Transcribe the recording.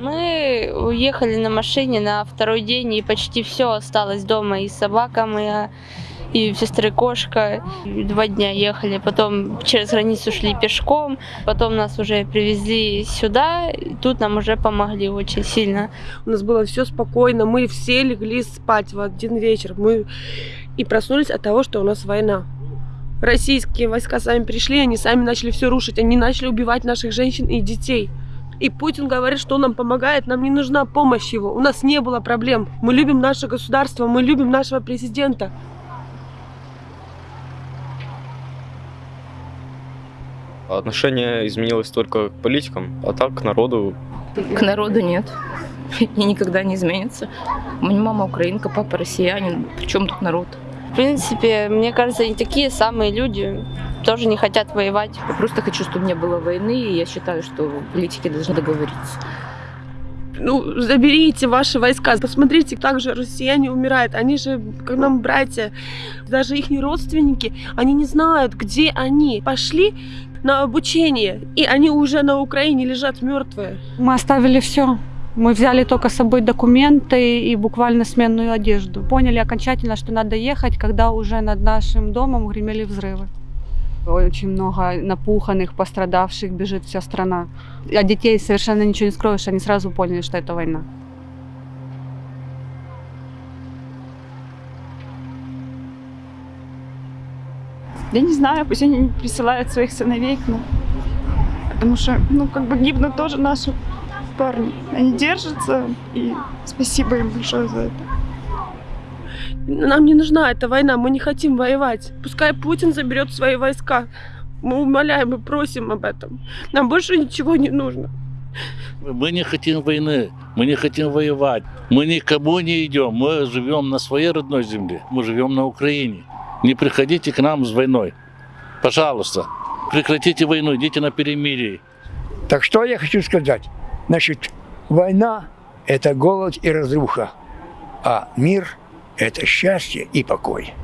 уехали на машине на второй день, и почти все осталось дома. И собака моя, и сестры кошка. Два дня ехали, потом через границу шли пешком, потом нас уже привезли сюда, и тут нам уже помогли очень сильно. У нас было все спокойно, мы все легли спать в один вечер. Мы и проснулись от того, что у нас война. Российские войска сами пришли, они сами начали все рушить, они начали убивать наших женщин и детей. И Путин говорит, что он нам помогает, нам не нужна помощь его. У нас не было проблем. Мы любим наше государство, мы любим нашего президента. Отношение изменилось только к политикам, а так к народу. К народу нет. И никогда не изменится. У меня мама украинка, папа россиянин. Причем тут народ? В принципе, мне кажется, они такие самые люди, тоже не хотят воевать. Я просто хочу, чтобы не было войны, и я считаю, что политики должны договориться. Ну, заберите ваши войска. Посмотрите, как же россияне умирают. Они же, как нам братья, даже их родственники, они не знают, где они. Пошли на обучение, и они уже на Украине лежат мертвые. Мы оставили все. Мы взяли только с собой документы и буквально сменную одежду. Поняли окончательно, что надо ехать, когда уже над нашим домом гремели взрывы. Очень много напуханных, пострадавших, бежит вся страна. От детей совершенно ничего не скроешь, они сразу поняли, что это война. Я не знаю, пусть они присылают своих сыновей к нам. Потому что, ну, как бы гибнут тоже наши парни. Они держатся, и спасибо им большое за это. Нам не нужна эта война, мы не хотим воевать. Пускай Путин заберет свои войска. Мы умоляем и просим об этом. Нам больше ничего не нужно. Мы не хотим войны, мы не хотим воевать, мы никому не идем, мы живем на своей родной земле, мы живем на Украине. Не приходите к нам с войной. Пожалуйста, прекратите войну, идите на перемирие. Так что я хочу сказать? Значит, война – это голод и разруха, а мир – это счастье и покой.